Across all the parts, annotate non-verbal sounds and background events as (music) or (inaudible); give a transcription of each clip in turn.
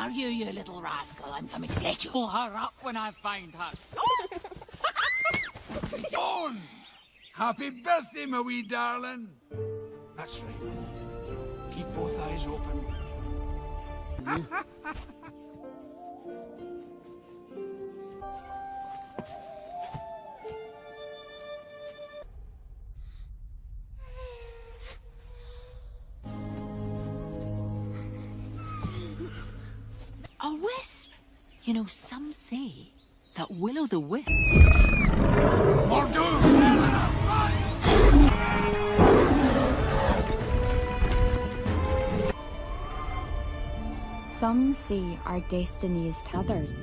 Are you, you little rascal? I'm coming to get you. Pull her up when I find her. (laughs) Dawn! Happy birthday, my wee darling. That's right. Keep both eyes open. (laughs) You know, some say that Willow the Wisp. Mor'du! Some say our destiny is t'others.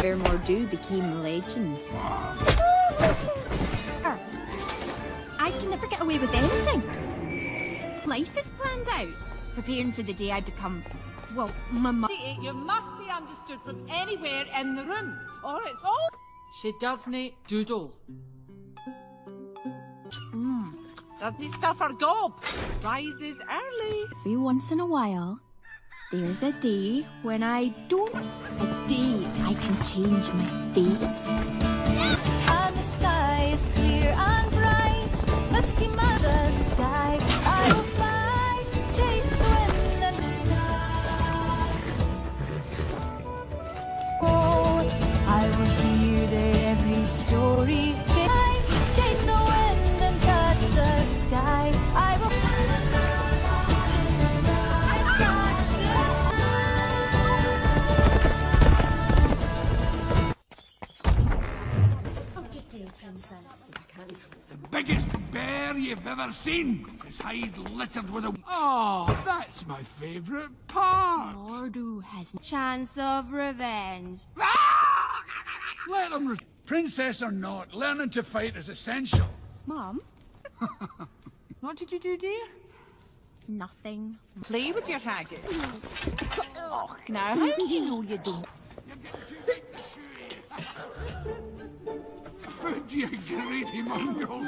Where Mor'du became legend. Ah. I can never get away with anything. Life is planned out, preparing for the day I become, well, my mother. You must be understood from anywhere in the room, or it's all. She doesn't doodle. Mmm. Doesn't he stuff her gob? Rises early. Every once in a while, there's a day when I don't. A day I can change my fate. And the sky is clear and bright, misty mother sky. Biggest bear you've ever seen. His hide littered with a... Oh, that's my favourite part. Mor'du has a chance of revenge. Ah! Let him... Re- Princess or not, learning to fight is essential. Mom, (laughs) What did you do, dear? nothing. Play with your haggis. Oh, now, how do you know you don't? (laughs) (laughs) Food, you greedy mongrels.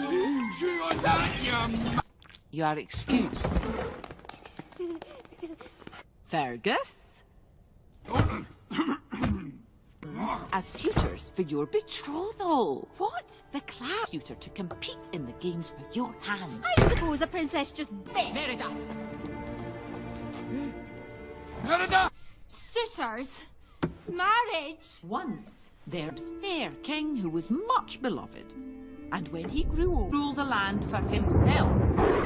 Chew on that, you... You are excused. Fergus? As suitors for your betrothal. What? The class suitor to compete in the games for your hand. I suppose a princess just Merida! Merida! suitors. Marriage. Once there fair king who was much beloved. And when he grew old, ruled the land for himself.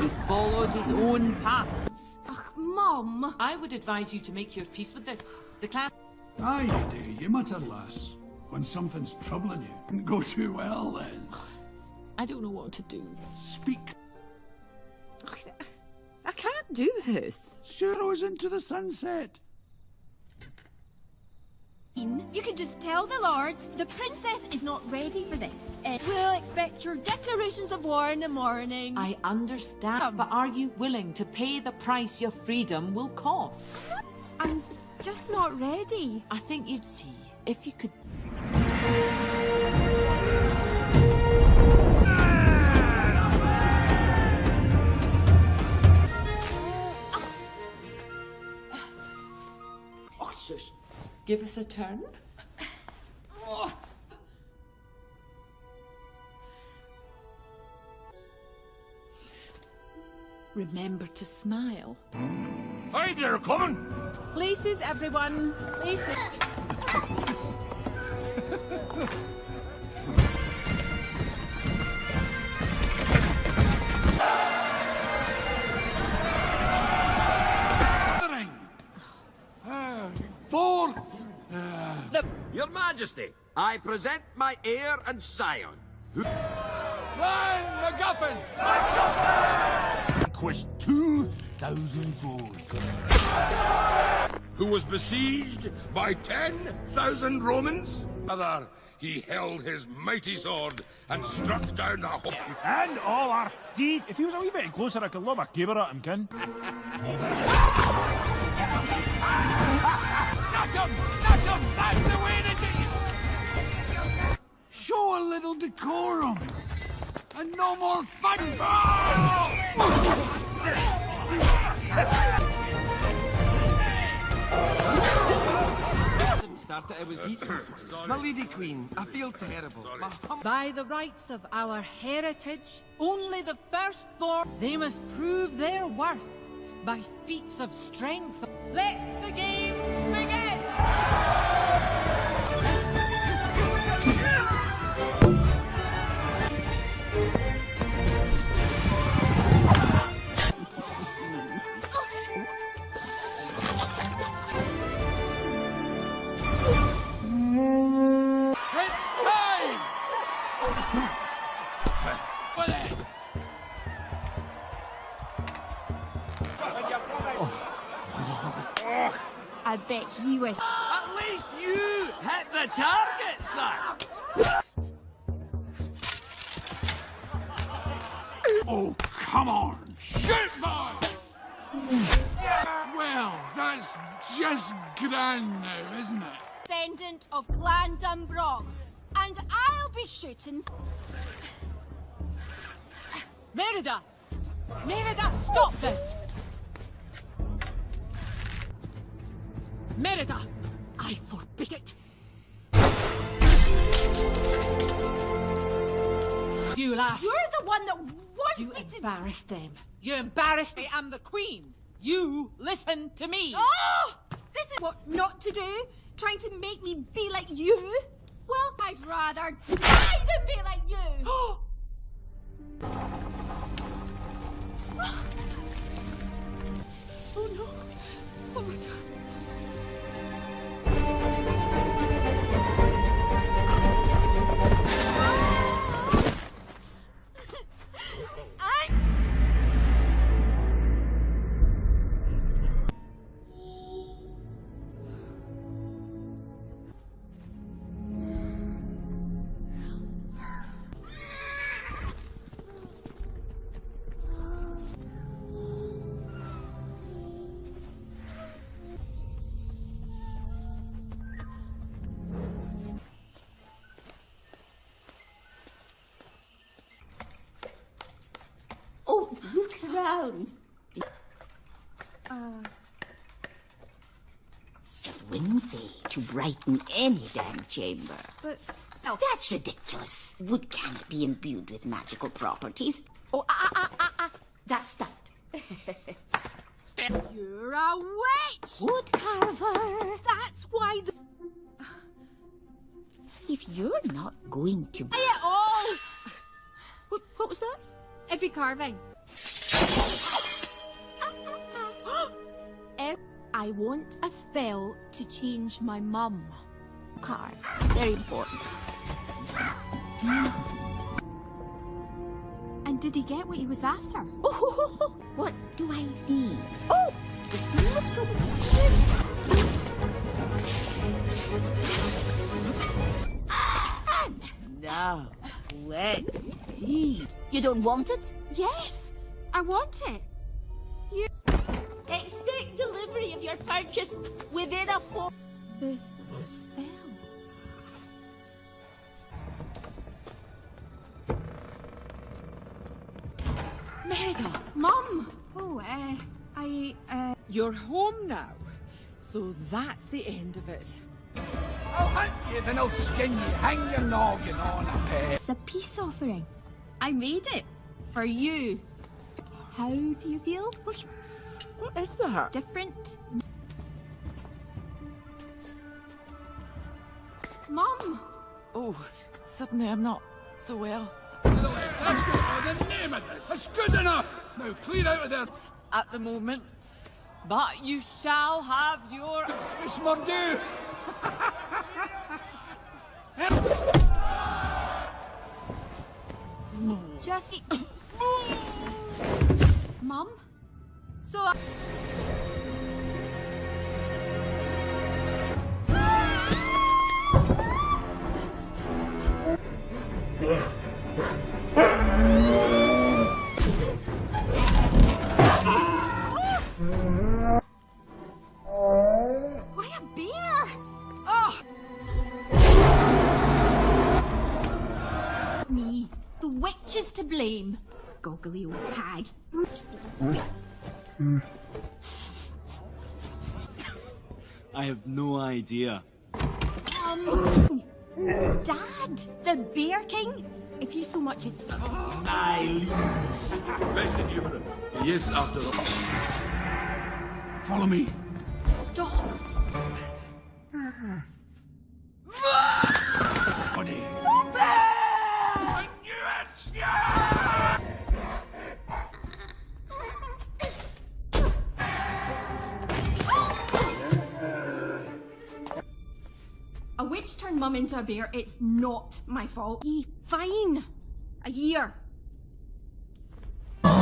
He followed his own paths. Ugh, Mom. I would advise you to make your peace with this. The clan Aye, you do. You mutter, lass. When something's troubling you, didn't (laughs) go too well then. I don't know what to do. Speak. I can't do this. Sharrows into the sunset. You can just tell the lords the princess is not ready for this. Uh, we'll expect your declarations of war in the morning. I understand, but are you willing to pay the price your freedom will cost? I'm just not ready. I think you'd see if you could. Give us a turn. Remember to smile. Aye, they're coming. Places, everyone. Places. (laughs) Uh, four. Your Majesty, I present my heir and scion. Clan MacGuffin. Quest 2,000 foes. who was besieged by 10,000 Romans? Other, he held his mighty sword and struck down the whole... And all our deed. If he was a wee bit closer, I could lob a caber at him, kin. (laughs) Not him! Not him! That's the way to do it! Show a little decorum. and no more fun. Didn't it, I was eating. My lady queen, I feel terrible. By the rights of our heritage, only the firstborn, they must prove their worth by feats of strength. Let embarrassed them. You embarrassed me. I'm the queen. You listen to me. Oh! This is what not to do? Trying to make me be like you? Well, I'd rather die than be like you! (gasps) Oh no. Oh my god. Whimsy in any damn chamber. but. Oh, That's ridiculous. Wood cannot be imbued with magical properties. Oh, ah, ah, ah, ah, ah. That's stuffed. (laughs) you're a witch! Wood carver. That's why the. If you're not going to... Say it all! What, what was that? Every carving. (gasps) Ev- I want a spell to change my mum. Carve. Very important. (gasps) And did he get what he was after? Oh, (laughs) what do I need? Oh, look at this. Now, let's see. You don't want it? Yes, I want it. Of your purchase within a four. The spell. Merida, Mum! Oh, uh, I, uh. you're home now. So that's the end of it. I'll hunt you, then I'll skin you. Hang your noggin on a peg. It's a peace offering. I made it. For you. How do you feel? What is that? Different? Mum! Oh, suddenly I'm not so well. To the left. That's good. Oh, the name of it. That's good enough. Now clear out of there. At the moment. But you shall have your. Miss Mordew. Just. Mum? (coughs) So. Why Goggly old hag. I have no idea. Um, Dad, the Bear King. If you so much as I humor. Yes, after all. Follow me. stop. Body. Witch turned mum into a bear. It's not my fault. Ye- Fine. A year. There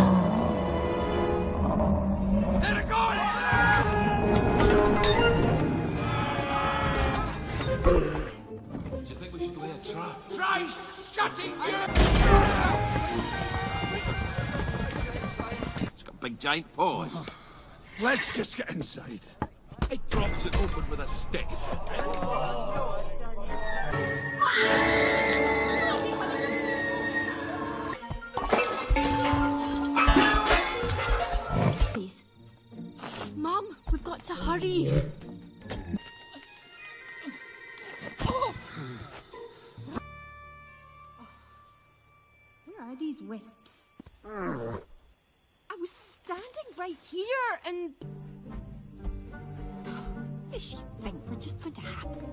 it goes! Do you think we should lay a trap? Try shutting you! It's got big giant paws. Let's just get inside. I drops it open with a stick. Please. Mum, we've got to hurry. Where are these wisps? I was standing right here and. Does she think we're just going to happen?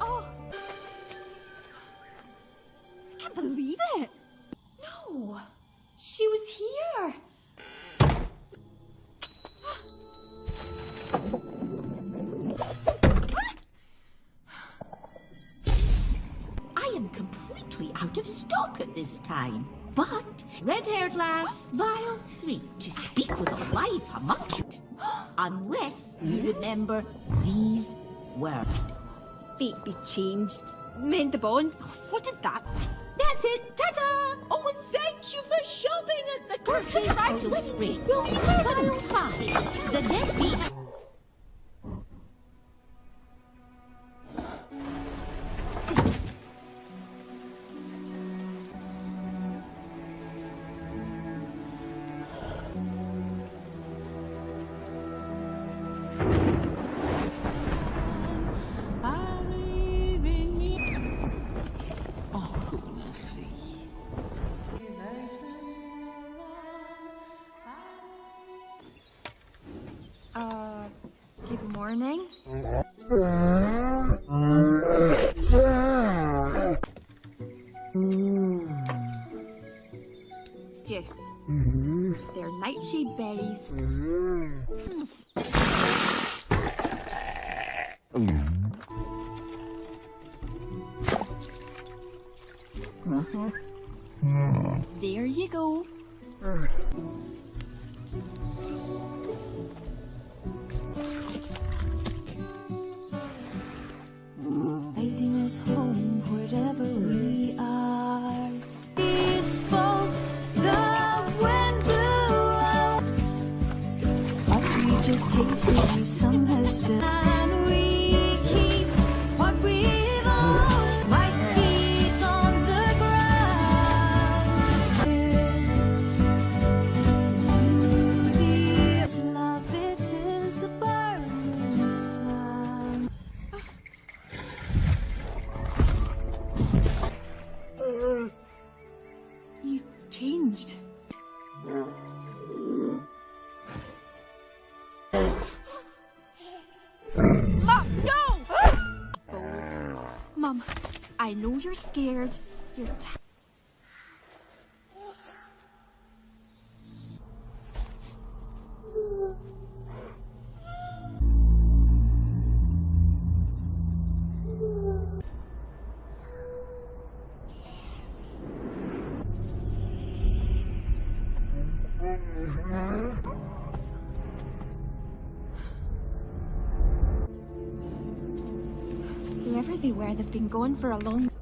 Oh! I can't believe it! No! She was here! (gasps) I am completely out of stock at this time. But, red-haired lass, vial three, to speak with a live homunculus. Unless you hmm? remember these words. Fate be changed. Mend the bond. What is that? That's it, ta-ta! Oh, and thank you for shopping at the Turkey Vital Spring. You'll be. The deadbeat... know you're scared. You're been gone for a long.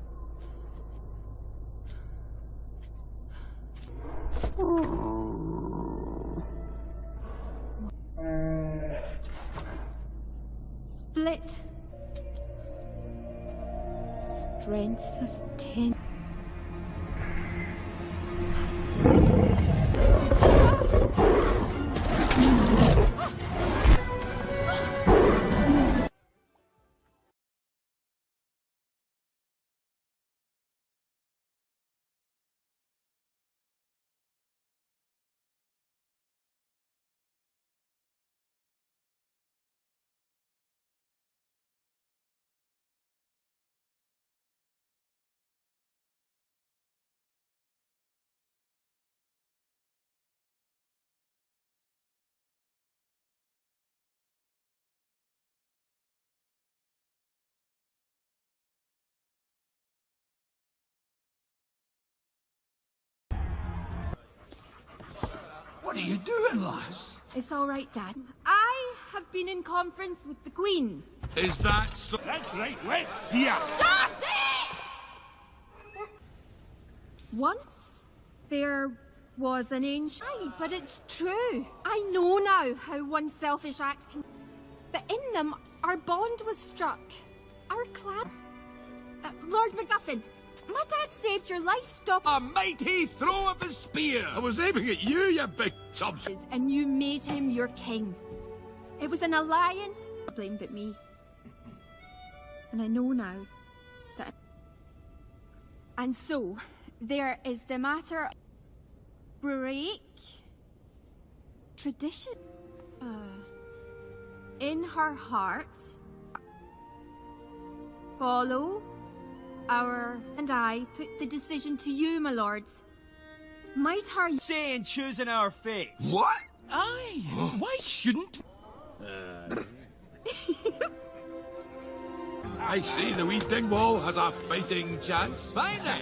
What are you doing, lass? It's all right, Dad. I have been in conference with the Queen. Is that so? That's right, let's see her. Shut it! Once there was an ancient, Aye, but it's true. I know now how one selfish act can. But in them, our bond was struck. Our clan. Uh, Lord MacGuffin, my dad saved your life. Stop. A mighty throw of his spear! I was aiming at you, you big tubs. and you made him your king. It was an alliance. Blame but me. And I know now that. And so, there is the matter. Break tradition. Uh, in her heart, follow our and I put the decision to you, my lords. Might her Saying choosing our fate. What? Aye, (gasps) why shouldn't... (laughs) I see the wee dingwall has a fighting chance. Fine then.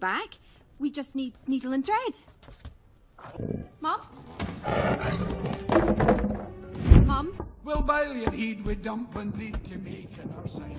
Back. We just need needle and thread. Mom? Mom? We'll bail your heed with dumpling bleed to make in our side.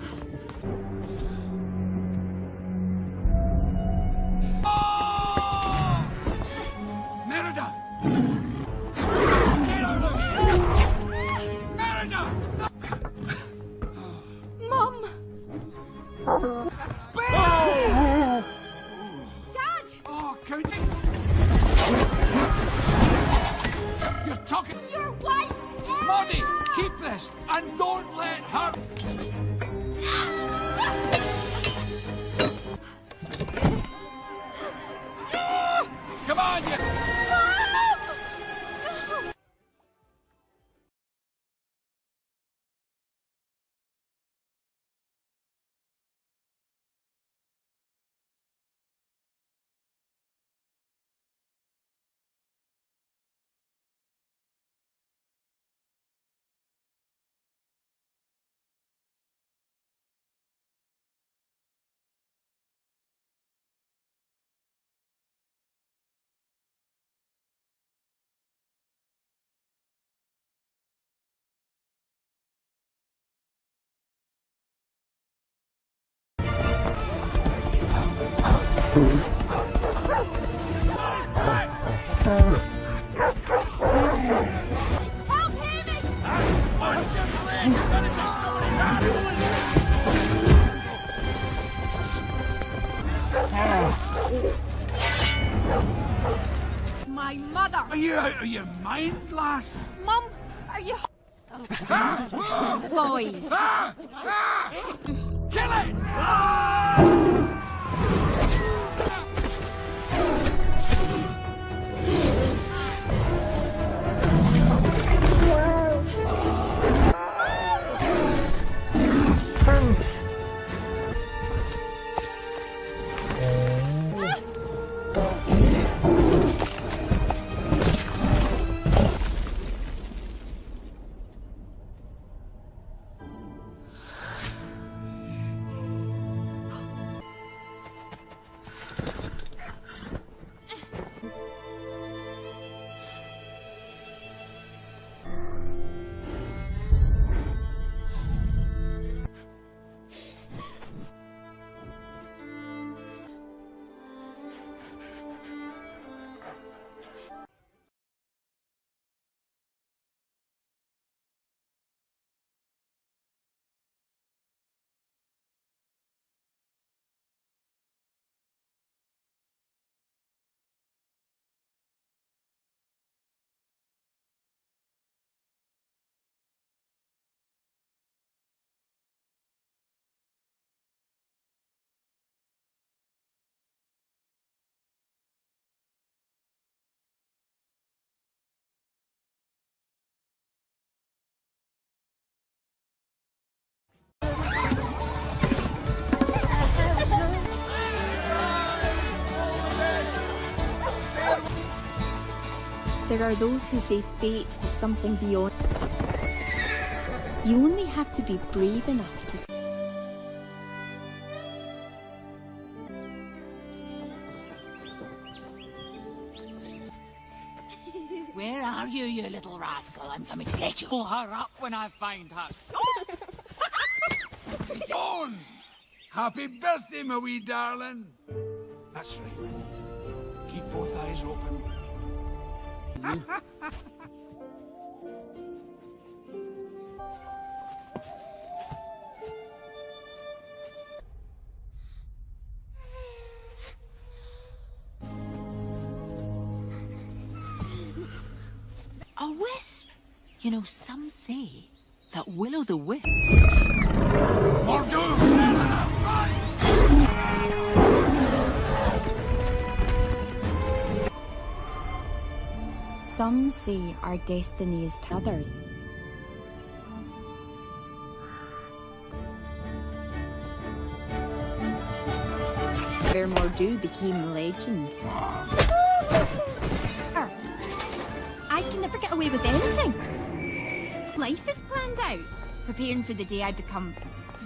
Talking... Your wife! Maudie, keep this and don't let her... My mother! Are you out of your mind, lass? Mum, are you... (laughs) Boys! (laughs) Kill it! There are those who say fate is something beyond. You only have to be brave enough to. Where are you, you little rascal? I'm coming to get you. Pull her up when I find her. (laughs) John! Happy birthday, my wee darling! That's right. Keep both eyes open. A wisp! You know, some say that will o' the wisp. Some see our destinies is to others. Where Mor'du became legend. I can never get away with anything. Life is planned out. Preparing for the day I become,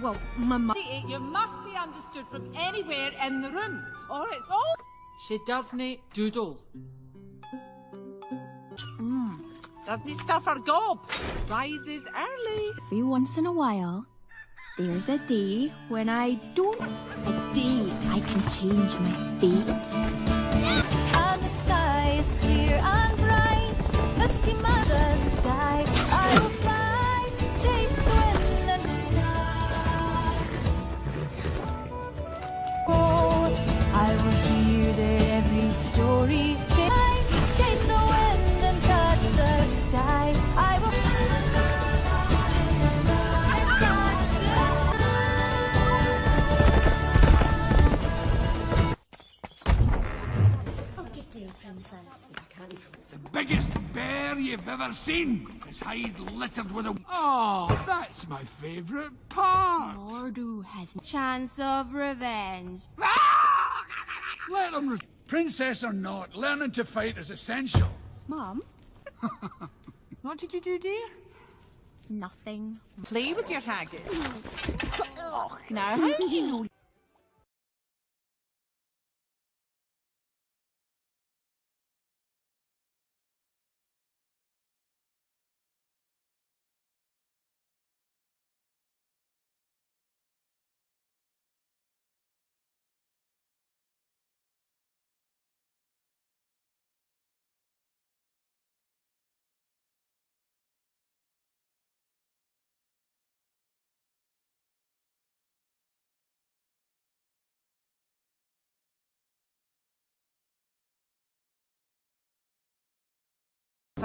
well, my mum. You must be understood from anywhere in the room, or it's all. She doesn't doodle. Doesn't stuff her gob. Rises early. Every once in a while, there's a day when I don't. A day I can change my fate. And the sky is clear and bright, misty mother sky. I will fly, chase the wind and fly. Oh, I will hear every story. Biggest bear you've ever seen. His hide littered with a... Oh, that's my favourite part. Mor'du has chance of revenge. Ah! Let him... Re- Princess or not, learning to fight is essential. Mom? (laughs) What did you do, dear? Nothing. Play with your haggis. Oh, (laughs) now how do you know?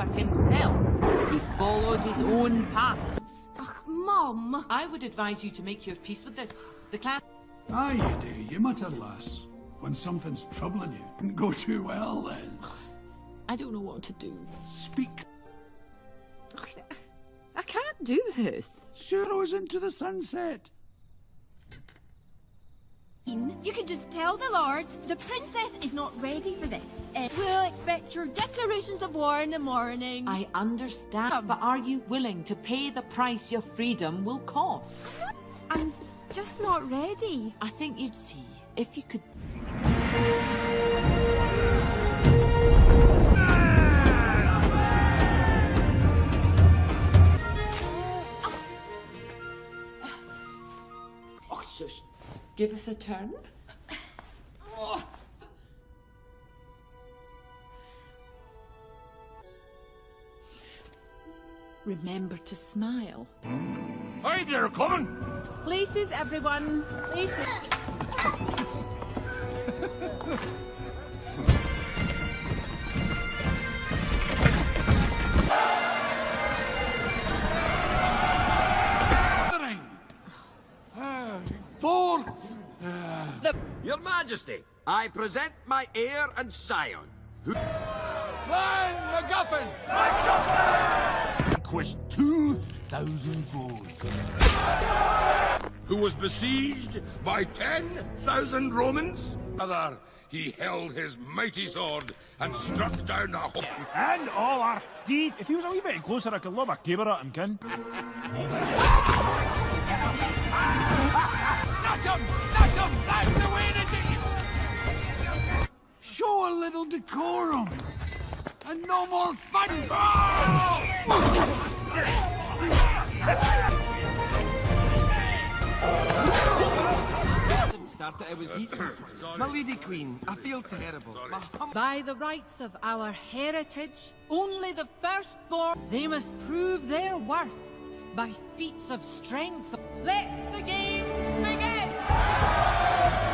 For himself, he followed his own path. Ugh, Mom! I would advise you to make your peace with this. The clan. Aye, you do. You mutter, lass. When something's troubling you, didn't go too well then. I don't know what to do. Speak. I can't do this. Shuros into the sunset. You can just tell the lords the princess is not ready for this. Uh, we'll expect your declarations of war in the morning. I understand, but are you willing to pay the price your freedom will cost? I'm just not ready. I think you'd see if you could. Give us a turn. Remember to smile. Hi there, coming. Places, everyone. Places. (laughs) Your Majesty, I present my heir and scion. Who... Clan MacGuffin! Vanquished 2,000 foes. Who was besieged by 10,000 Romans? Other, he held his mighty sword and struck down a whole... And all our deed. If he was a wee bit closer, I could lob a caber at him, kin. Not him! Not him! That's the Show a little decorum. And no more fun. Started I was uh, eating. My lady queen, I feel terrible. By the rights of our heritage, only the firstborn, they must prove their worth by feats of strength. Let the games begin!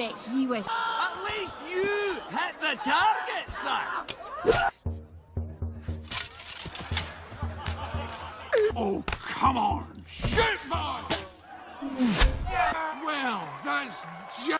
Bet he wish. At least you hit the target, sir! Oh, come on! Shoot, boy! Well, that's just...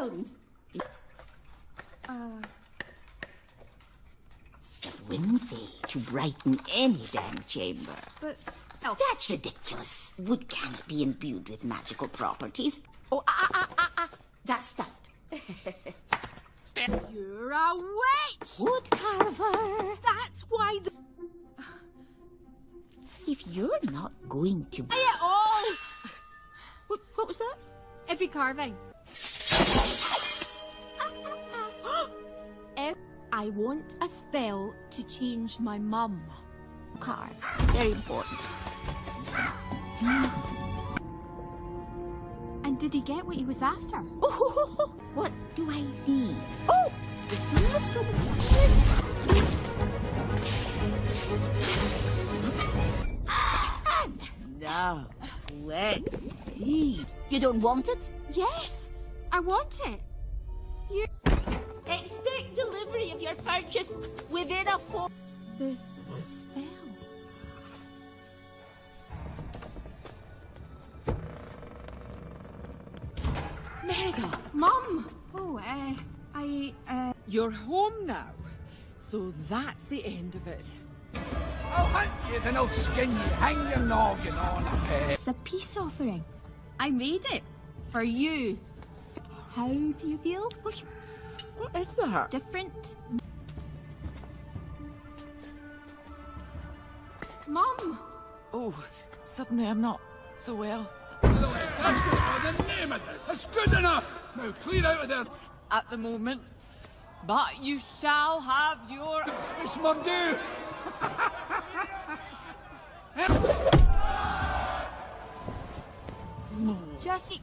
around. Uh, Whimsy to brighten any damn chamber. but. Oh, That's ridiculous. Wood cannot be imbued with magical properties. Oh, ah, ah, ah, ah, ah. That's stuffed. you're a witch! Wood carver. That's why the. If you're not going to... Say it all! What, what was that? Every carving. I want a spell to change my mum. Carve. Very important. And did he get what he was after? Oh, (laughs) what do I need? Oh! Little kiss. Now, let's see. You don't want it? Yes! I want it! You. Expect delivery of your purchase within a four. The spell. Merida, Mum! Oh, uh, I, uh. you're home now. So that's the end of it. I'll hunt you, then I'll skin you. Hang your noggin on a peg. It's a peace offering. I made it. For you. How do you feel? What is that? Different? Mum! Oh, suddenly I'm not so well. To the left. That's good. Oh, the name of it. That's good enough. Now clear out of there. At the moment. But you shall have your. It's my due. Just.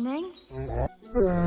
Morning. Dạ.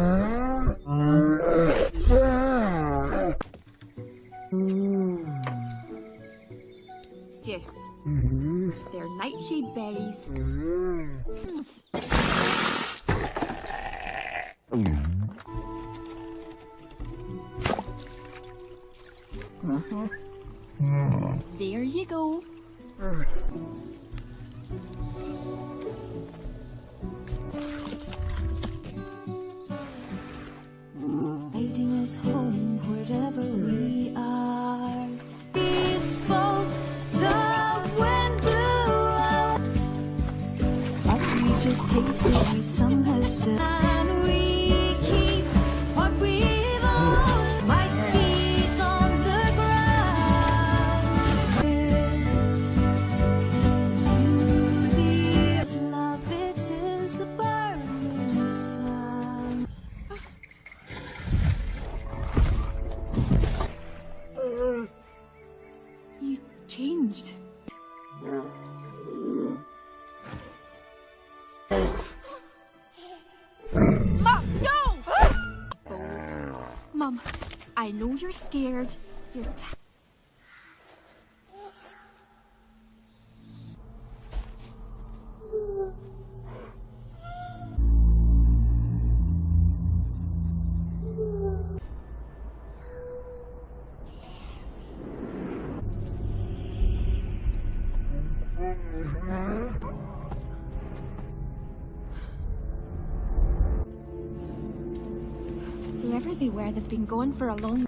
Know you're scared. You're they've been gone for a long.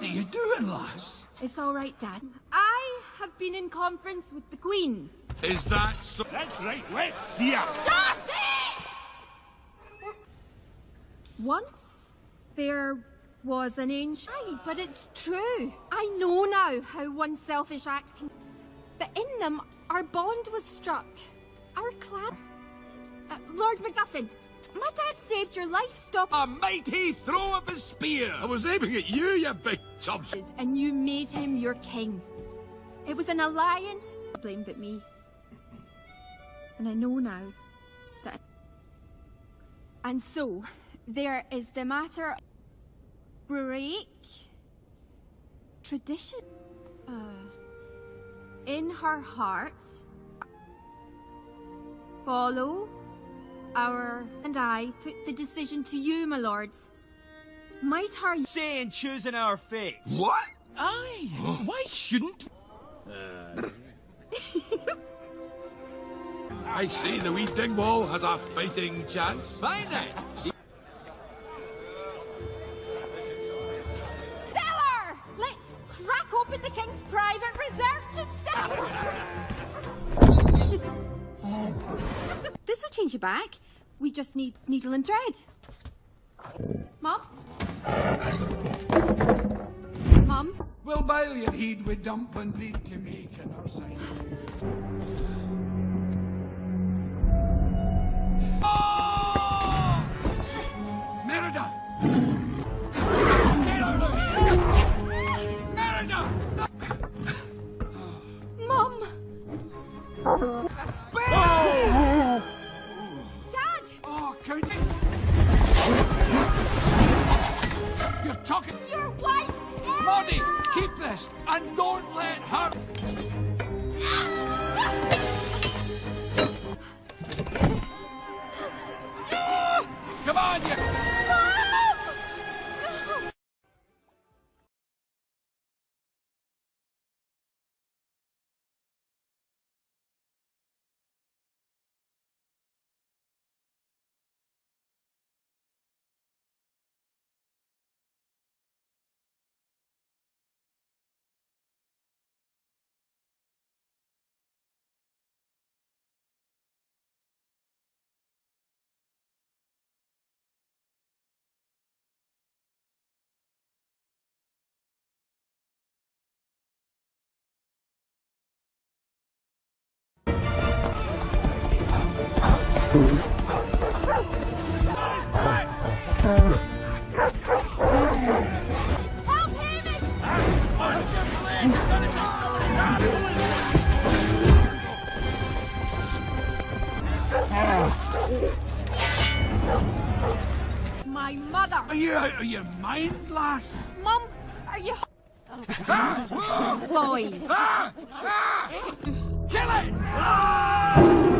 What are you doing, lass? It's all right, Dad. I have been in conference with the Queen. Is that so? That's right, let's see her. Shut it! Once there was an ancient. Aye, but it's true. I know now how one selfish act can. But in them, our bond was struck. Our clan. Uh, Lord MacGuffin, my dad saved your life. Stop. A mighty throw of his spear! I was aiming at you, you big chubs. And you made him your king. It was an alliance. Blame but me. And I know now that. And so, there is the matter. Break. Tradition. Uh, in her heart. Follow. Our and I put the decision to you, my lords. Might her Saying choosing our fate. What? Aye, (gasps) why shouldn't... Uh. I see the wee Dingwall has a fighting chance. Fine then. See- Stellar! Let's crack open the king's private reserve to sell. This will change you back. We just need needle and thread. Mom? Mom? We'll bile your heed with and breed to make an our side. Oh! Merida! Get out of here! Merida! Mom! talking. It's your wife. Maudie, keep this and don't let her. Come on, you. My mother! Are you out of your mind, lass? Mum, are you. Boys! Ah! Ah! Kill it!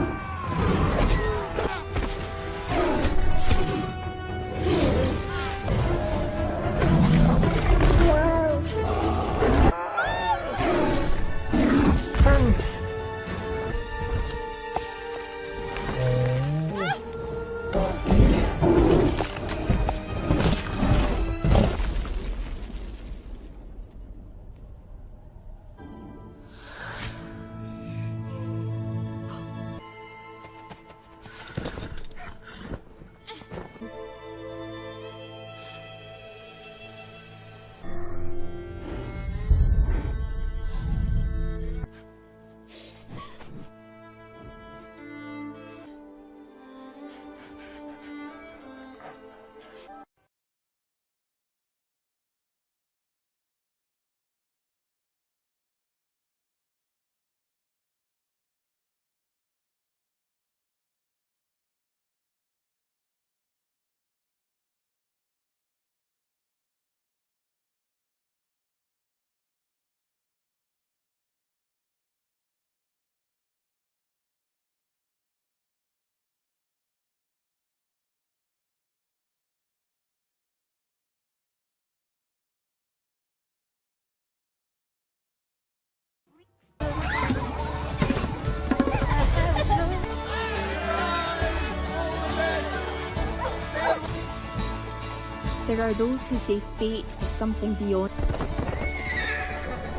There are those who say fate is something beyond.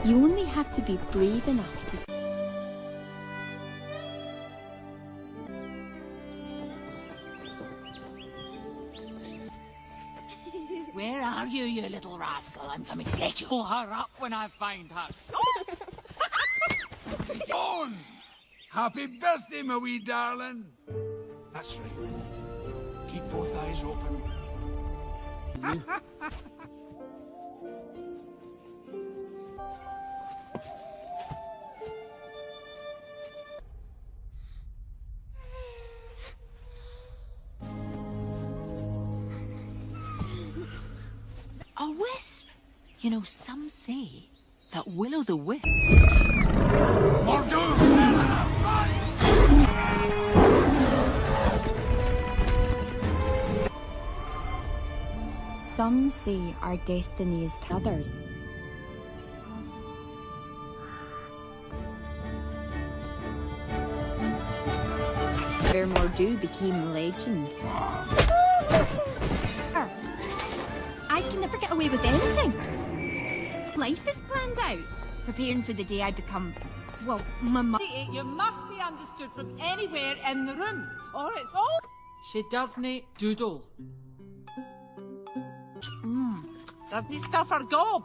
You only have to be brave enough to. Where are you, you little rascal? I'm coming to get you. Pull her up when I find her. (laughs) On! Happy birthday, my wee darling! That's right. Keep both eyes open. A wisp! You know, some say that will o' the wisp. Some see our destinies is to others. Where Mor'du became legend. I can never get away with anything. Life is planned out, preparing for the day I become, well, my mother. You must be understood from anywhere in the room, or it's all. She doesn't doodle. Doesn't stuff her gob.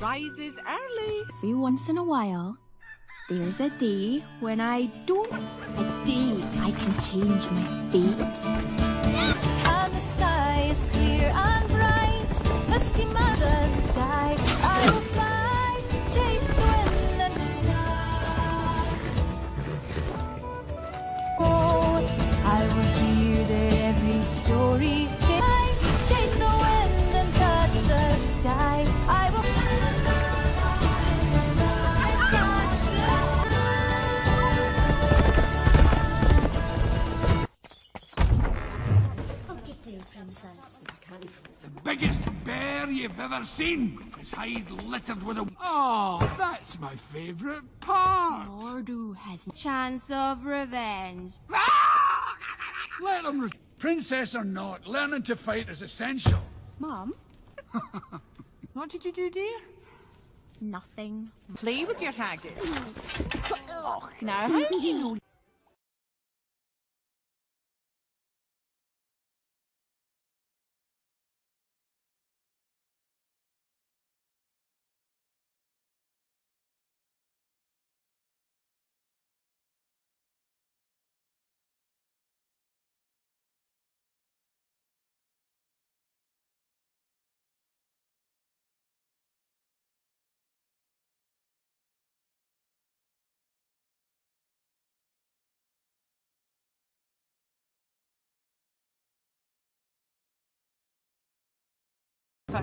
Rises early. Every once in a while, there's a day when I don't. A day I can change my fate. And the sky is clear and bright, misty mother sky. I will fly, chase the wind and fly. Oh, I will hear every story. Biggest bear you've ever seen. His hide littered with a. Oh, that's my favourite part. Mor'du has a chance of revenge. Ah! Let him. Re- Princess or not, learning to fight is essential. Mom? (laughs) What did you do, dear? Nothing. Play with your haggis. (laughs) Now, how do you know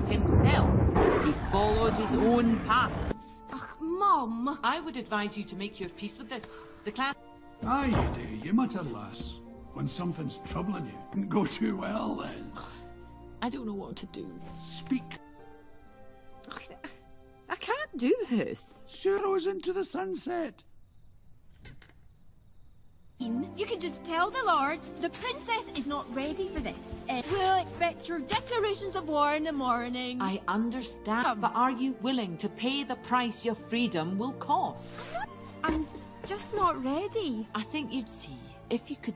for himself. He followed his own path. Ach, Mum. I would advise you to make your peace with this. The clan. Aye, you do. You mutter, lass. When something's troubling you, didn't go too well then. I don't know what to do. Speak. I can't do this. Sure into the sunset. You can just tell the lords the princess is not ready for this. Uh, we'll expect your declarations of war in the morning. I understand, but are you willing to pay the price your freedom will cost? I'm just not ready. I think you'd see if you could.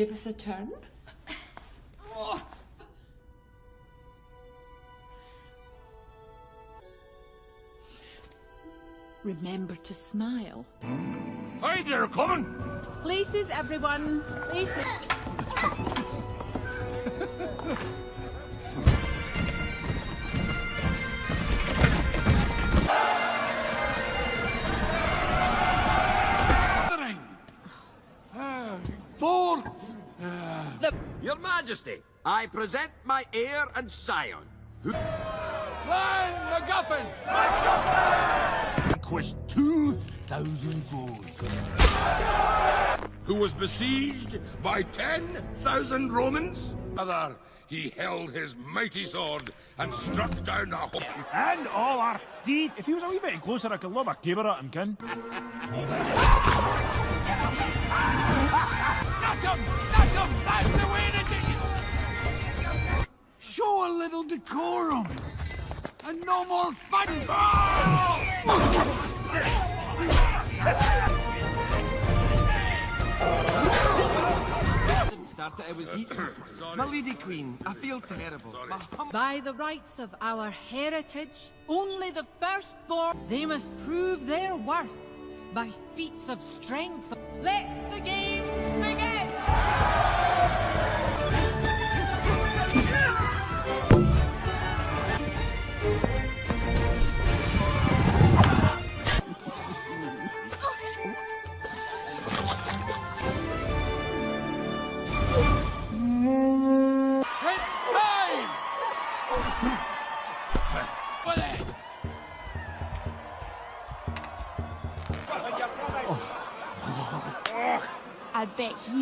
Give us a turn. Remember to smile. Hi there, coming. Places, everyone. Places. Ah, four. Your Majesty, I present my heir and scion. Who... Clan MacGuffin! Conquest 2,000 foes. Who was besieged by 10,000 Romans? Other, he held his mighty sword and struck down a whole... (laughs) And all our deed. If he was a wee bit closer, I could lob a caber at him, kin. (laughs) Not him! Not him! That's the way to do it! Show a little decorum! And no more fun! Started, I was eating. My lady queen, I feel terrible. By the rights of our heritage, only the firstborn, they must prove their worth by feats of strength. Let the games begin!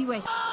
Bet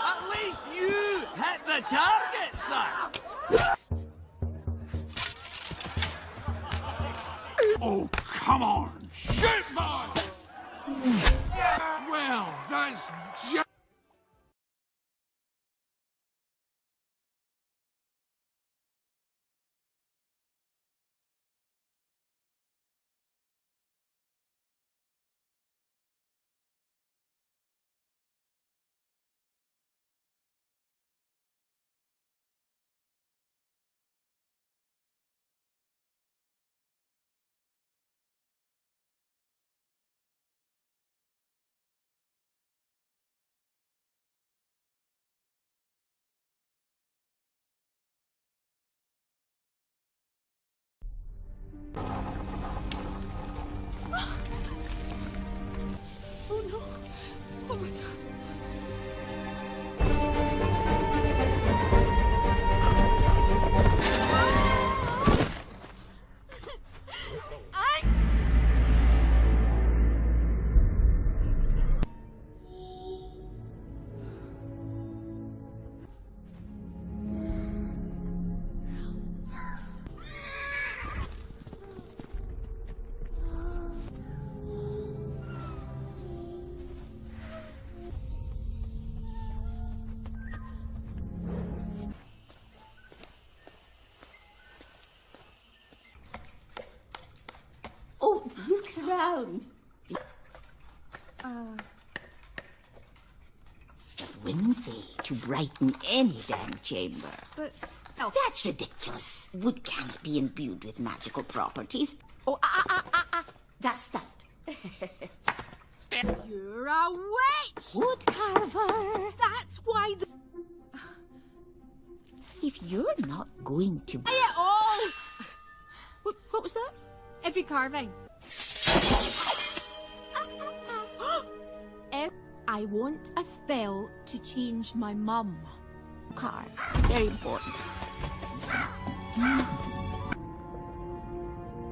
around. Uh, Whimsy to brighten any damn chamber. but... Oh, That's ridiculous. Wood cannot be imbued with magical properties. Oh, ah, ah, ah, ah, ah. That's stuffed. (laughs) you're a witch! Wood carver. That's why the... If you're not going to... Say it all! What, what was that? Every carving. I want a spell to change my mum. Carve. Very important.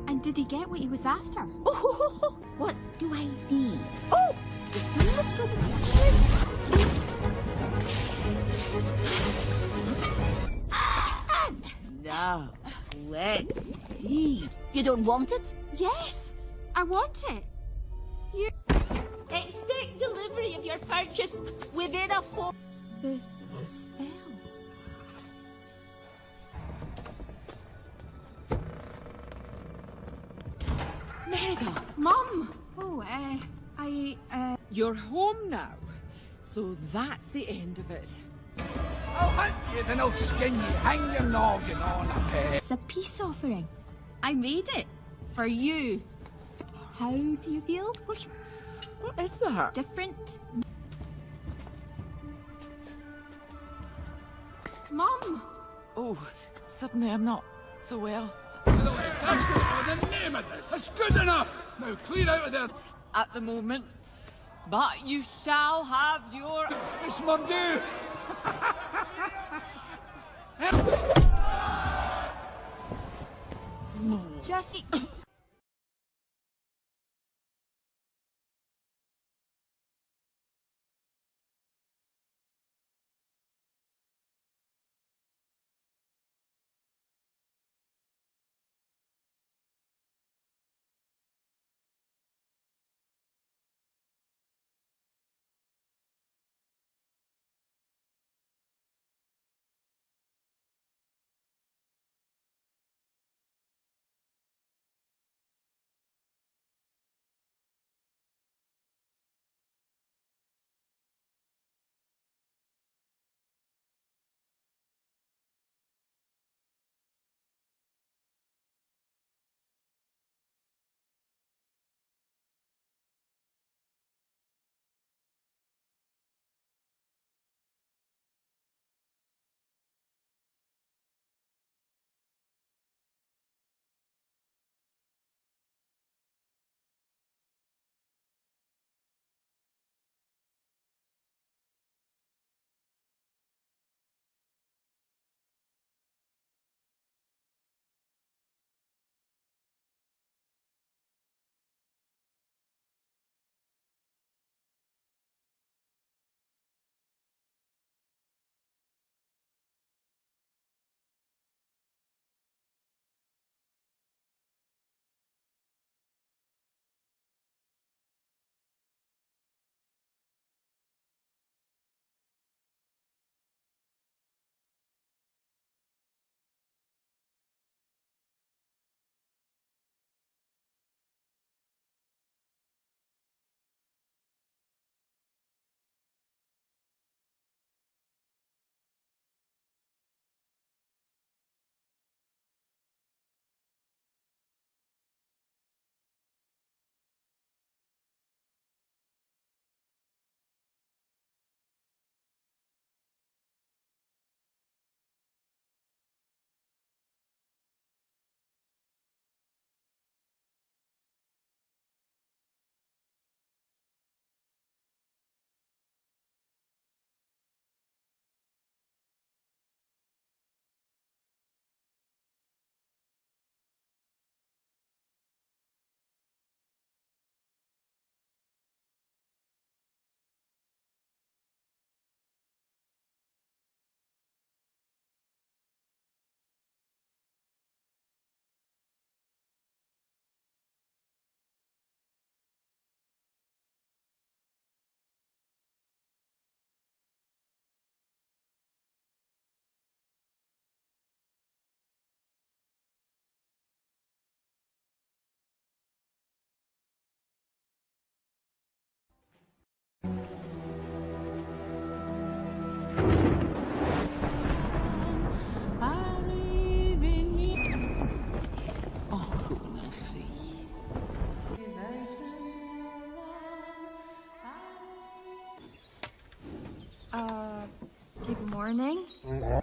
And did he get what he was after? Oh, (laughs) what do I need? Oh, look at this. Now, let's see. You don't want it? Yes, I want it. You. Expect delivery of your purchase within a four. The spell. Merida, Mum! Oh, uh, I, uh. you're home now. So that's the end of it. I'll hunt you, then I'll skin you. Hang your noggin on a peg. It's a peace offering. I made it. For you. How do you feel? What is that? Different? Mum! Oh, suddenly I'm not so well. To the left. That's good. Oh, the name of it. That's good enough. Now clear out of there. At the moment. But you shall have your... It's my due. Just. (coughs) (coughs) (coughs) morning.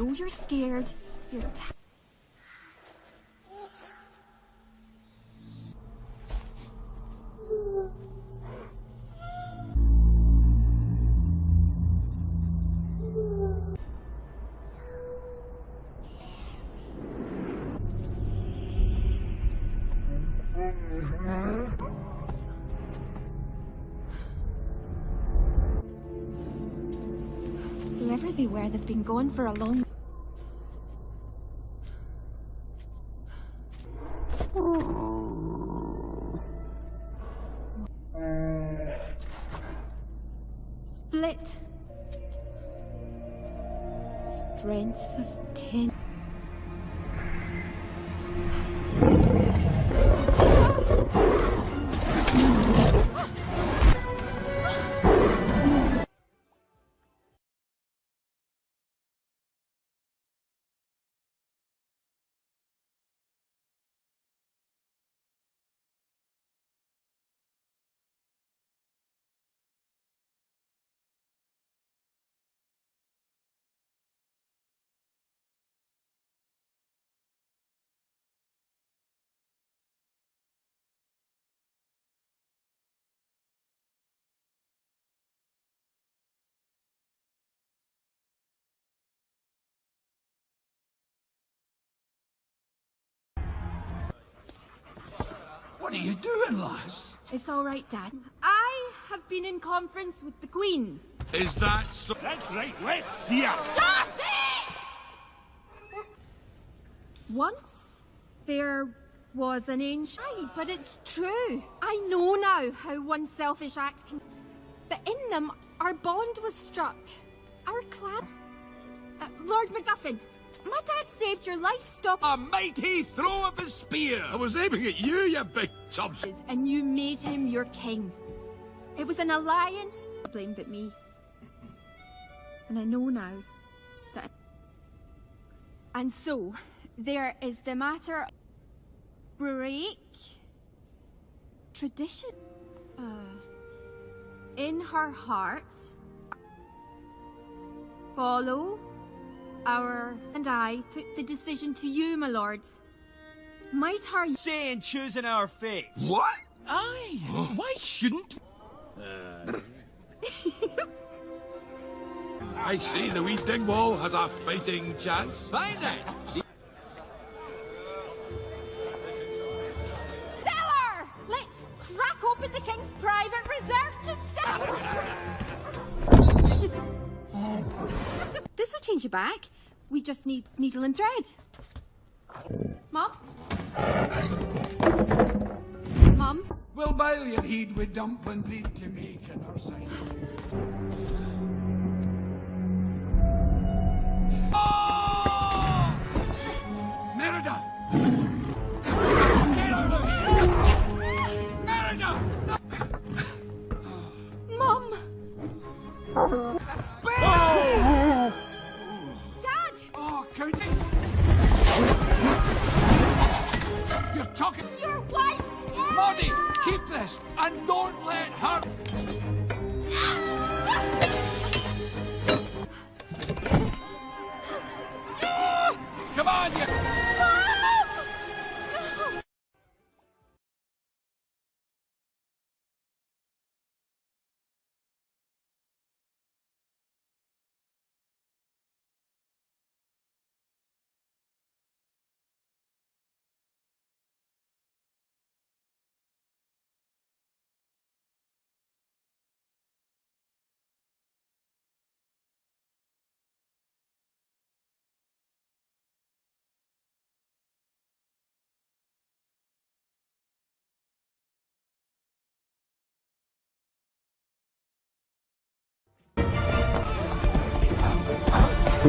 Know you're scared. You're t- Whoever they were, they've been gone for a long. What are you doing, lass? It's all right, Dad. I have been in conference with the Queen. Is that so? That's right, let's see her. Shut it! Once there was an ancient. Aye, but it's true. I know now how one selfish act can. But in them, our bond was struck. Our clan. Uh, Lord MacGuffin, my dad saved your life, stop. A mighty throw of his spear! I was aiming at you, you big tubs. And you made him your king. It was an alliance. Blame but me. And I know now that. And so, there is the matter. Break. Tradition. Uh, in her heart. Follow. Our and I put the decision to you, my lords. Might her Saying choosing our fate. What? Aye. Why shouldn't? (laughs) I see the wee dingwall has a fighting chance. Fine then. You back. We just need needle and thread. Mom? Mom? We'll bile your heed with dumpling bleed to make in our side. Oh! And don't let her... My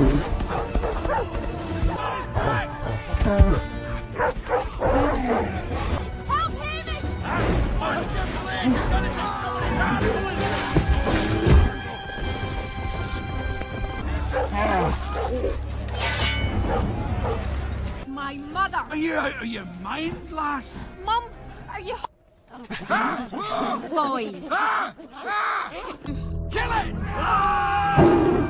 mother! Are you out of your mind, lass? Mum, are you. (laughs) Boys! Ah! Ah! Ah! Kill it!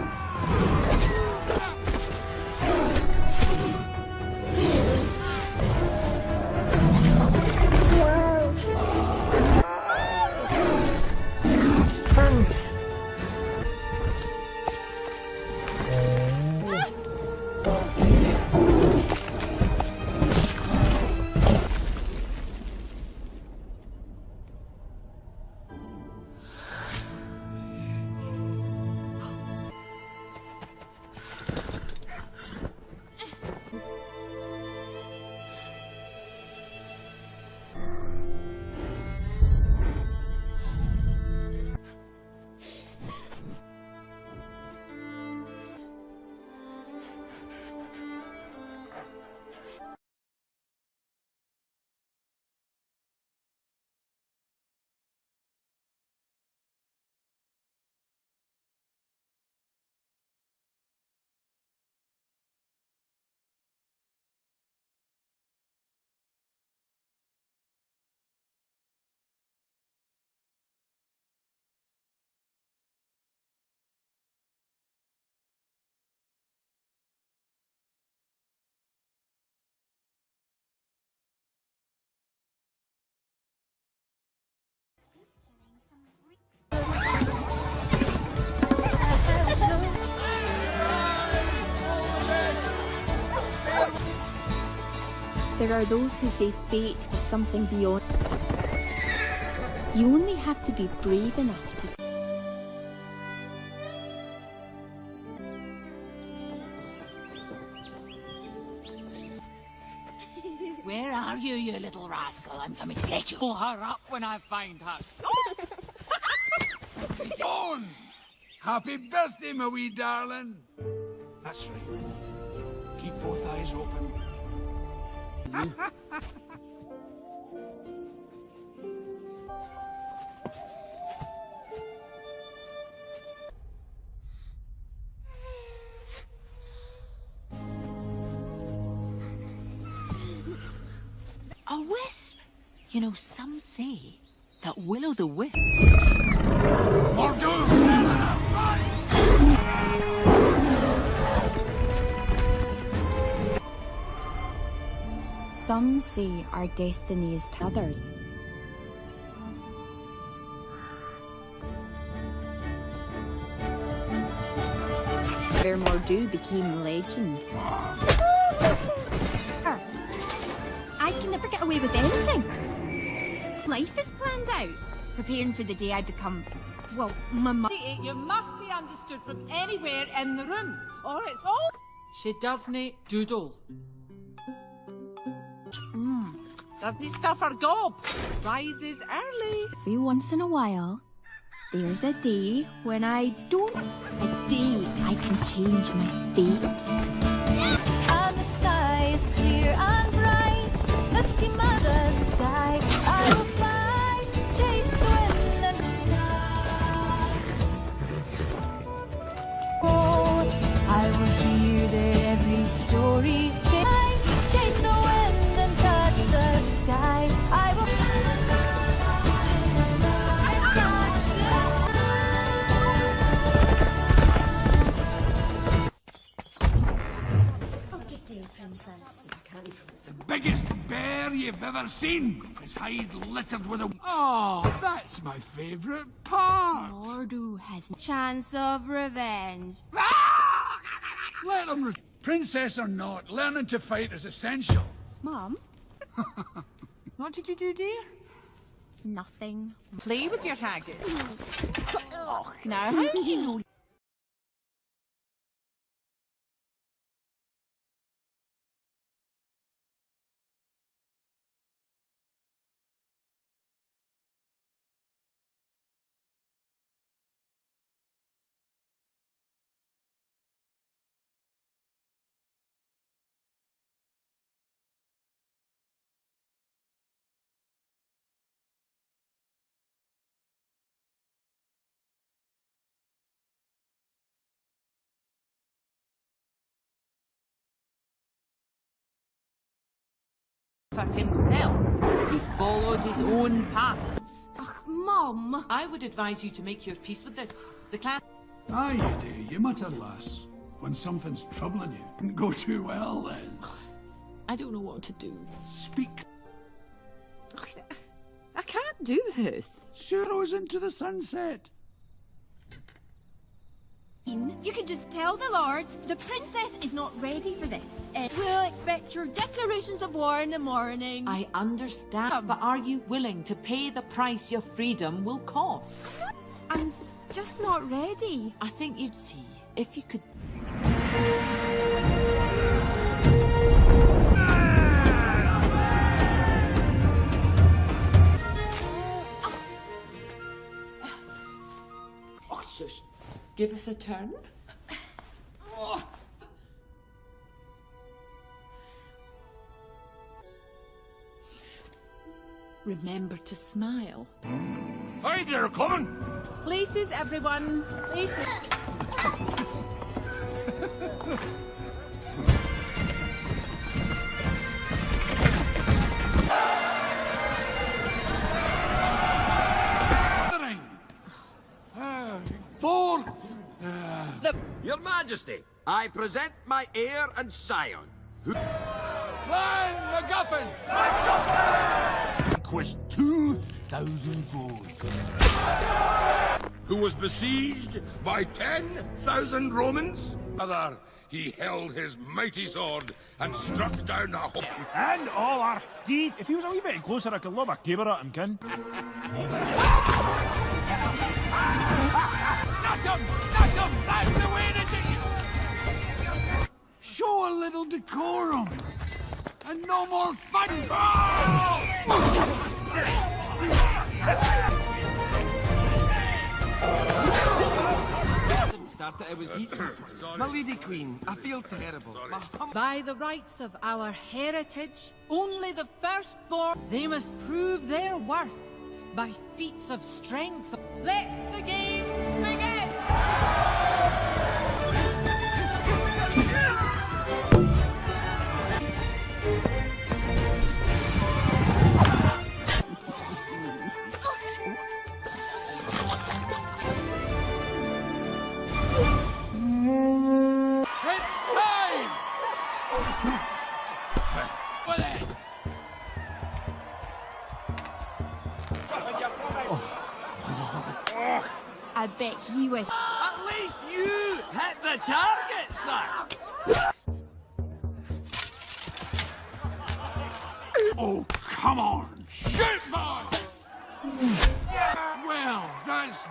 There are those who say fate is something beyond. You only have to be brave enough to. Where are you, you little rascal? I'm coming to get you. Pull her up when I find her. (laughs) On! Happy birthday, my wee darling! That's right. Keep both eyes open. A wisp! You know, some say that will o' the wisp. Some see our destiny is to others. Vermore Dew became legend. I can never get away with anything. Life is planned out. Preparing for the day I become. Well, my mother. You must be understood from anywhere in the room, or it's all. She doesn't doodle. Mm. Doesn't stuff her gob. Rises early. Every once in a while, there's a day when I don't. A day I can change my fate. And the sky is clear and bright, misty mother sky. Ever seen. His hide littered with a... Oh, that's my favourite part. Mor'du has a chance of revenge. Ah! Let him... Re- Princess or not, learning to fight is essential. Mom? (laughs) What did you do, dear? Nothing. Play with your haggis. oh, Now, how do you know for himself. He followed his own path. Ugh, Mom! I would advise you to make your peace with this. The clan. Aye, you do. You mutter, lass. When something's troubling you, didn't go too well then. I don't know what to do. Speak. I can't do this. Sharrows into the sunset. You can just tell the lords the princess is not ready for this. And we'll expect your declarations of war in the morning. I understand, but are you willing to pay the price your freedom will cost? I'm just not ready. I think you'd see if you could. Give us a turn. Remember to smile. Hi there, coming! Places, everyone. Places. (laughs) Your Majesty, I present my heir and scion. Who... Clan MacGuffin! Conquest 2,000 foes. Who was besieged by 10,000 Romans? Other, he held his mighty sword and struck down a whole... And all our deed. If he was a wee bit closer, I could lob a caber at him, kin. (laughs) Not him! Not him! That's the way to do it! Show a little decorum. And no more fun! Started I was eating. My lady queen, I feel terrible. By the rights of our heritage, only the firstborn, they must prove their worth by feats of strength. Let the games begin! I bet he wish. At least you hit the target, sir! Oh, come on! Shoot, boy! Well, that's.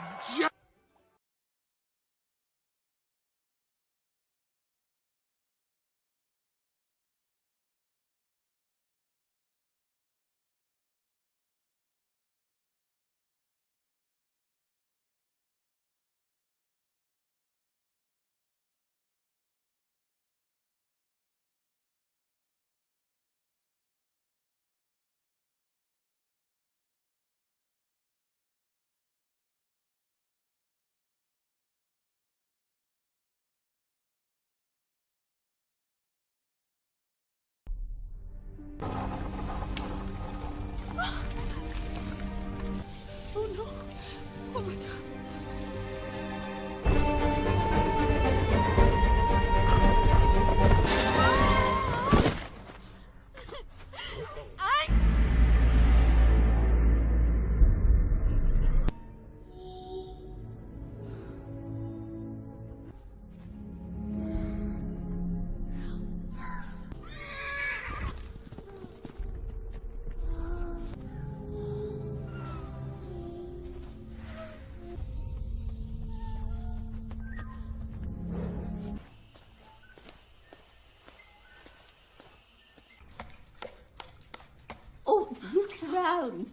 Around.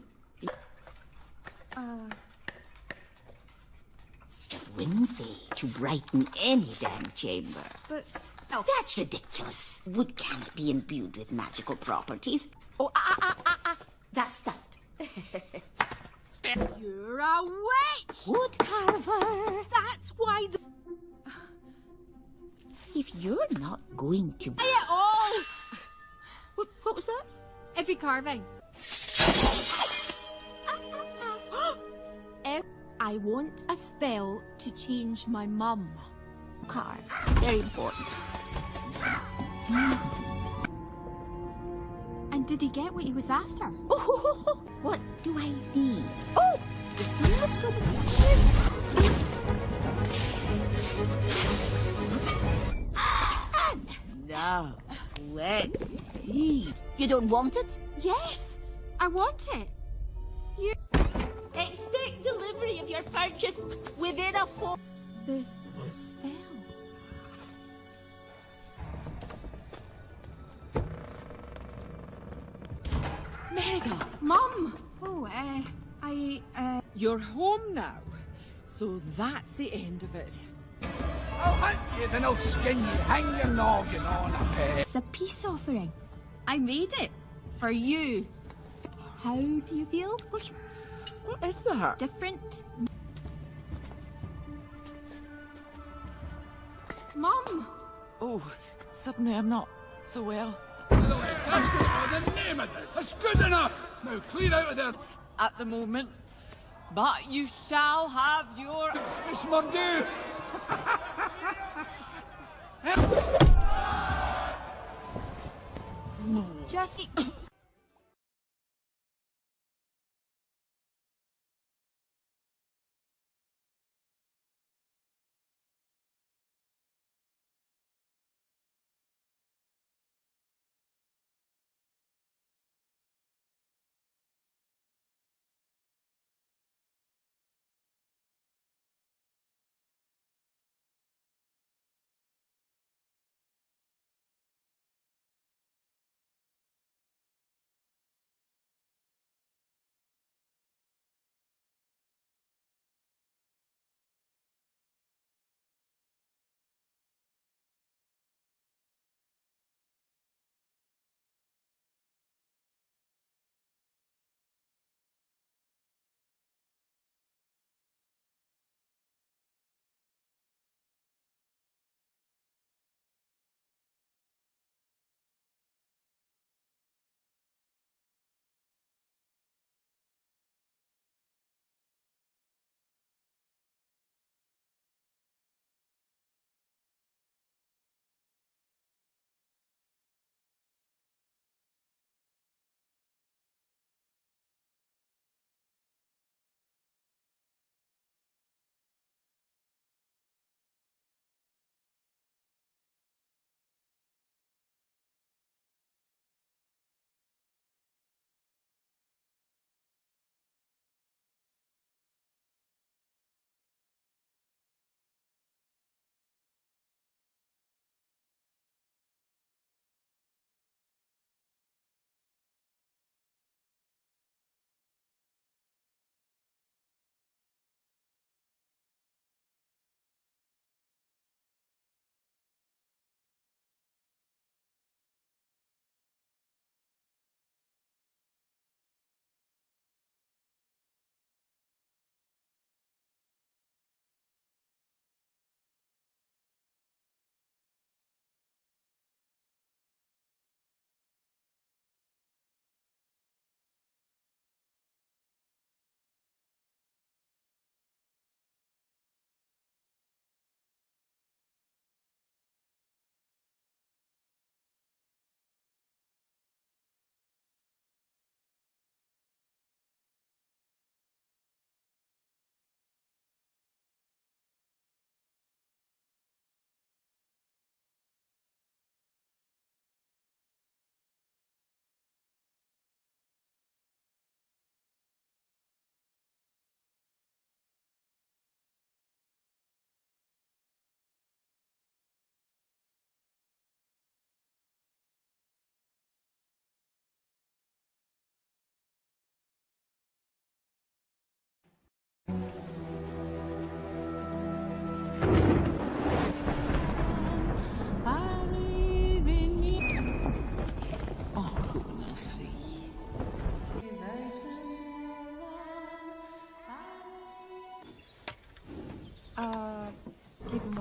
Uh, Whimsy to brighten any damn chamber. but... Oh. That's ridiculous. Wood cannot be imbued with magical properties. Oh, ah, ah, ah, ah. That's stuffed. (laughs) You're a witch! Wood carver. That's why the... If you're not going to... It all! What, what was that? Every carving. Want a spell to change my mum. Carve. Very important. And did he get what he was after? Oh, (laughs) what do I need? Oh, just a little Now, let's see. You don't want it? Yes, I want it. Delivery of your purchase within a four. The spell. Merida, Mum! Oh, uh, I, uh. you're home now. So that's the end of it. I'll hunt you, then I'll skin you. Hang your noggin on a peg. It's a peace offering. I made it. For you. How do you feel? What is that? Different? Mum! Oh, suddenly I'm not so well. To the left. That's good. Oh, the name of it. That's good enough. Now clear out of there. At the moment. But you shall have your... It's my due. Just.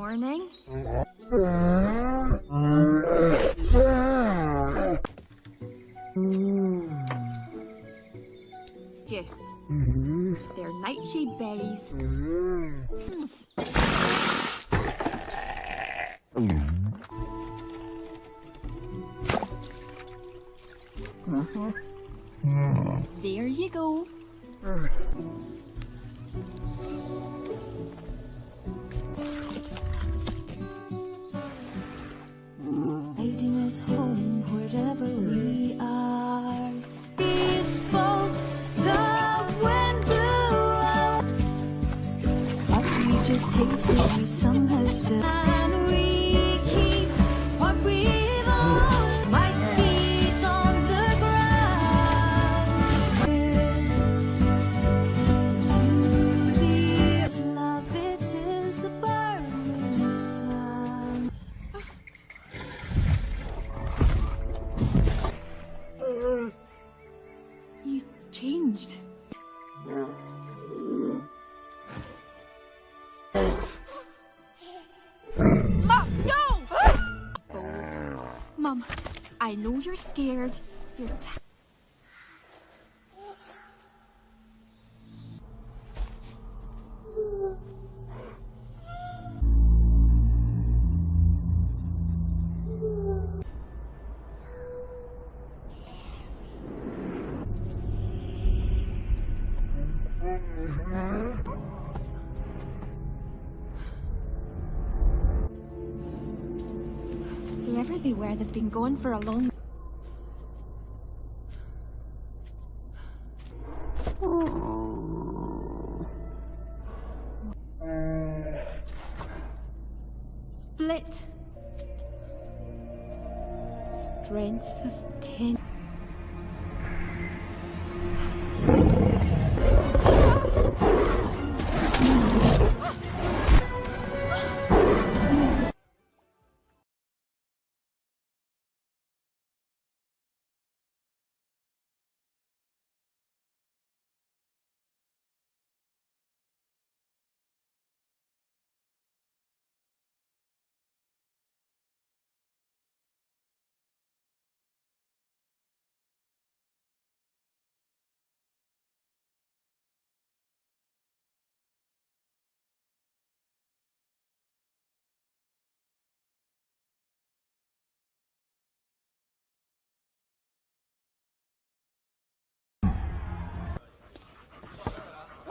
Morning. Mm-hmm. They've been gone for a long.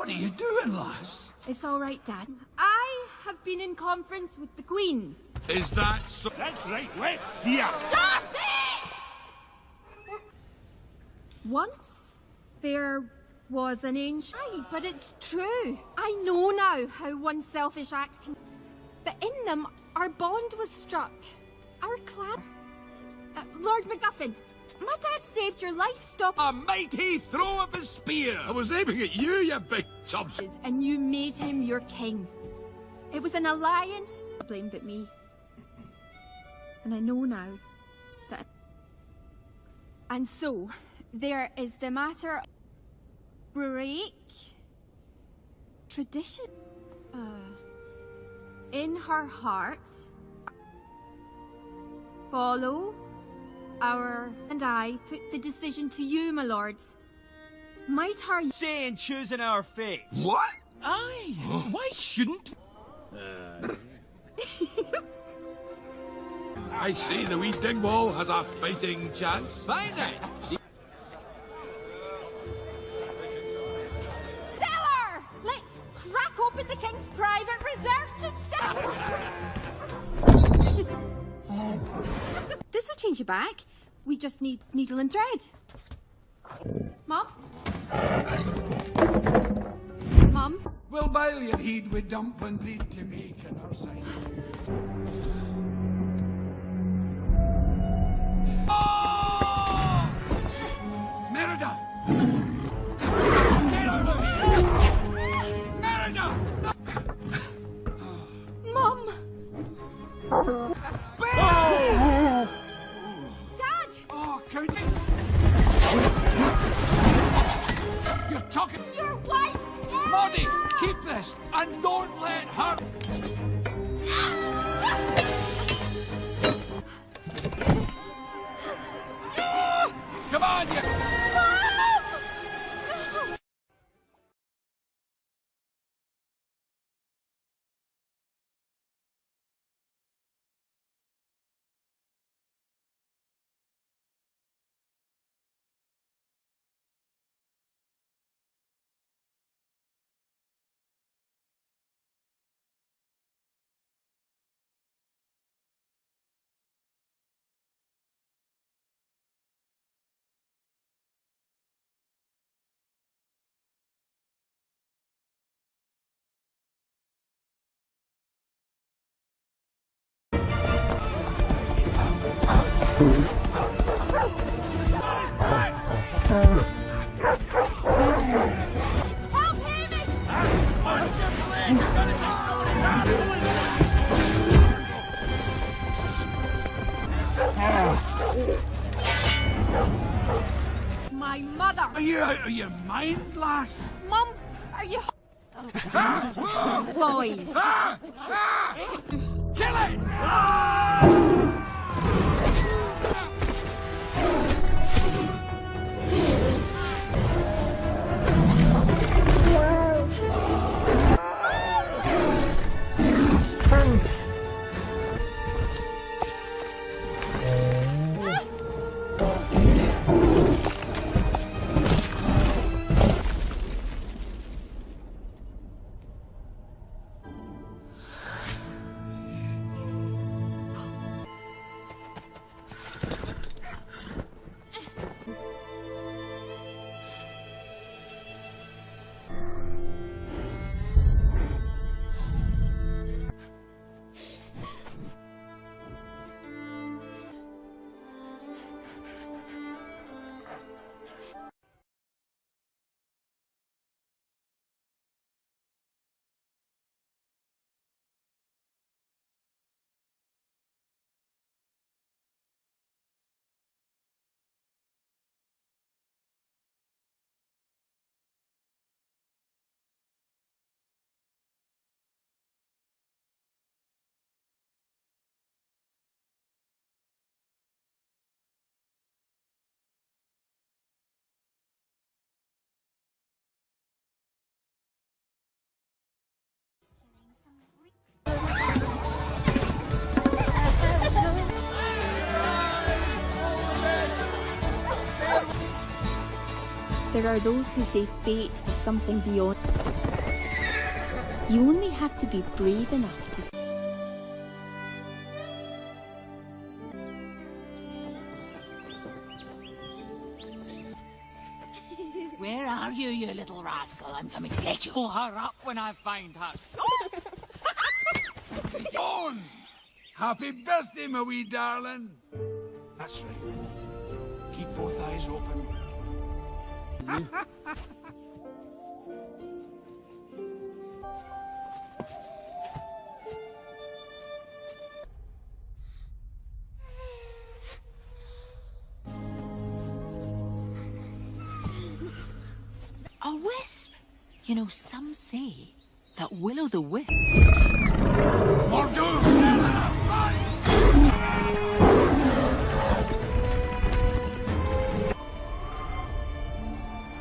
What are you doing, lass? It's all right, Dad. I have been in conference with the Queen. Is that so? That's right, let's see her. Shut it! Once there was an ancient. Aye, but it's true. I know now how one selfish act can. But in them, our bond was struck. Our clan. Uh, Lord MacGuffin, my dad saved your life. Stop. A mighty throw of his spear! I was aiming at you, you big tubs. And you made him your king. It was an alliance. Blame but me. And I know now that. And so, there is the matter. Break. Tradition. Uh, in her heart. Follow. Our and I put the decision to you, my lords. Might her saying choosing our fate? What? Aye. Why shouldn't? I see the wee dingwall has a fighting chance. Fine then. See- Stellar! Let's crack open the king's private reserve to sell. (laughs) this will change you back. We just need needle and thread. Mom? Mom? We'll bail your heed with and bleed to make on our side. Oh! Merida! Get out of here! Merida! Mom! talking... Your wife! Keep this, and don't let her... (gasps) Come on, you My mother! Are you out of your mind, lass? Mum, are you... (laughs) Boys! Ah! Ah! Kill it! Ah! There are those who say fate is something beyond. You only have to be brave enough to. Where are you, you little rascal? I'm coming to get you. Pull her up when I find her. (laughs) On! Happy birthday, my wee darling! That's right. Keep both eyes open. A wisp! You know, some say that Willow the Wisp.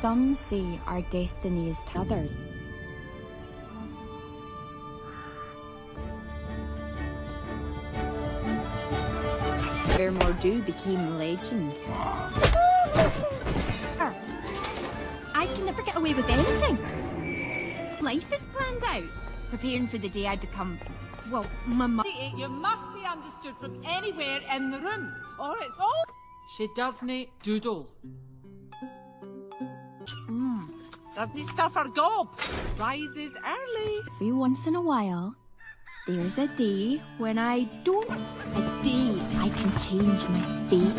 Some see our destinies is to others. Where Mor'du became legend. I can never get away with anything. Life is planned out, preparing for the day I become, well, my mother. You must be understood from anywhere in the room, or it's all. She doesn't doodle. Doesn't he stuff her gob? Rises early. Every once in a while, there's a day when I don't. A day I can change my fate.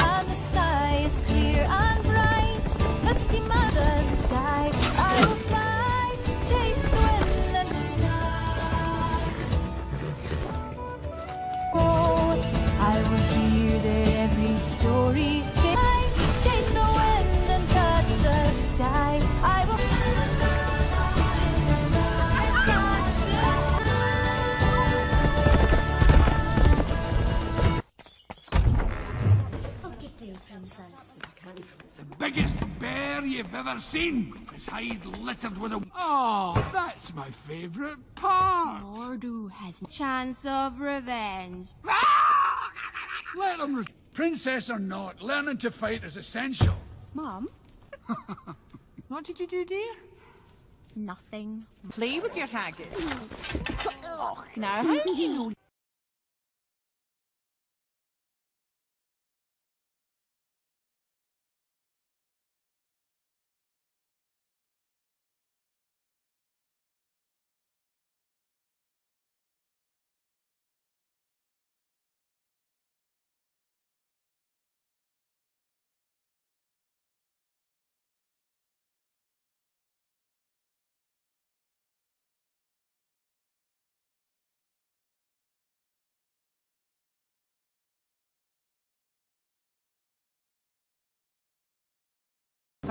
And the sky is clear and bright, misty mother sky. I will fly, chase the wind and fly. Oh, I will hear every story. Biggest bear you've ever seen. His hide littered with a... Oh, that's my favourite part. Mor'du has a chance of revenge. Ah! Let him... Re- Princess or not, learning to fight is essential. Mom? (laughs) What did you do, dear? Nothing. Play with your haggis. Oh, now how do you know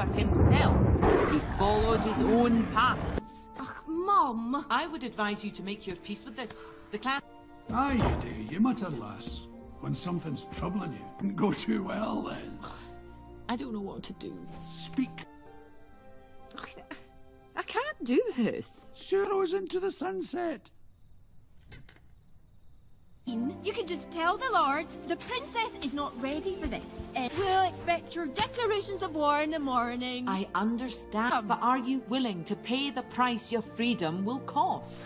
for himself. He followed his own path. Ugh, Mum. I would advise you to make your peace with this. The clan. Aye, you do. You mutter, lass. When something's troubling you, didn't go too well then. I don't know what to do. Speak. I can't do this. Sharrows into the sunset. You can just tell the lords the princess is not ready for this. Uh, we'll expect your declarations of war in the morning. I understand, but are you willing to pay the price your freedom will cost?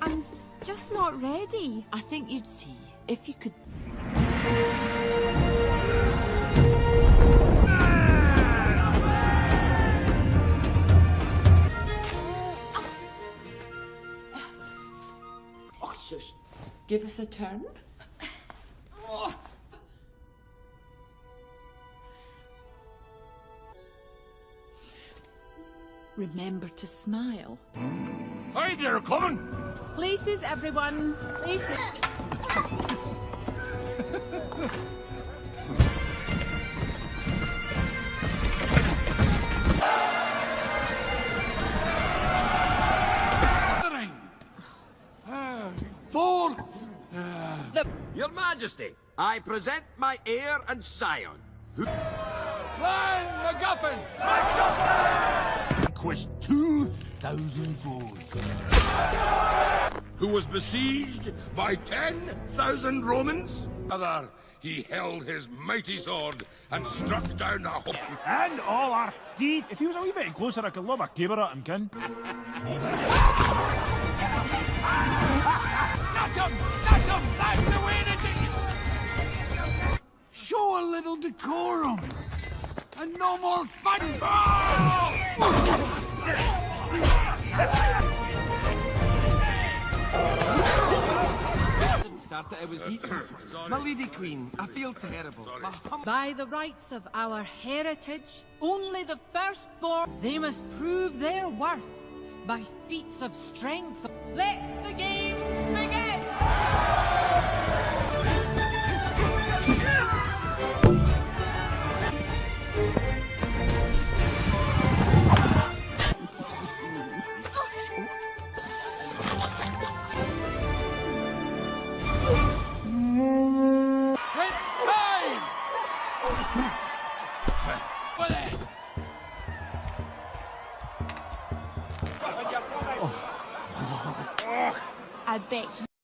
I'm just not ready. I think you'd see if you could. Give us a turn. Remember to smile. Hey there, coming! Places, everyone. Places. Ah, four. Your Majesty, I present my heir and scion. Who... Clan MacGuffin! Conquest 2,000 foes. Who was besieged by 10,000 Romans? Other, he held his mighty sword and struck down a whole... And all our teeth. If he was a wee bit closer, I could lob a caber at him, kin. (laughs) That's him! That's him! That's the way to do it! Show a little decorum. And no more fun. Started, I was eating. My lady queen, I feel terrible. My By the rights of our heritage, only the firstborn, they must prove their worth by feats of strength. Let the games begin! I bet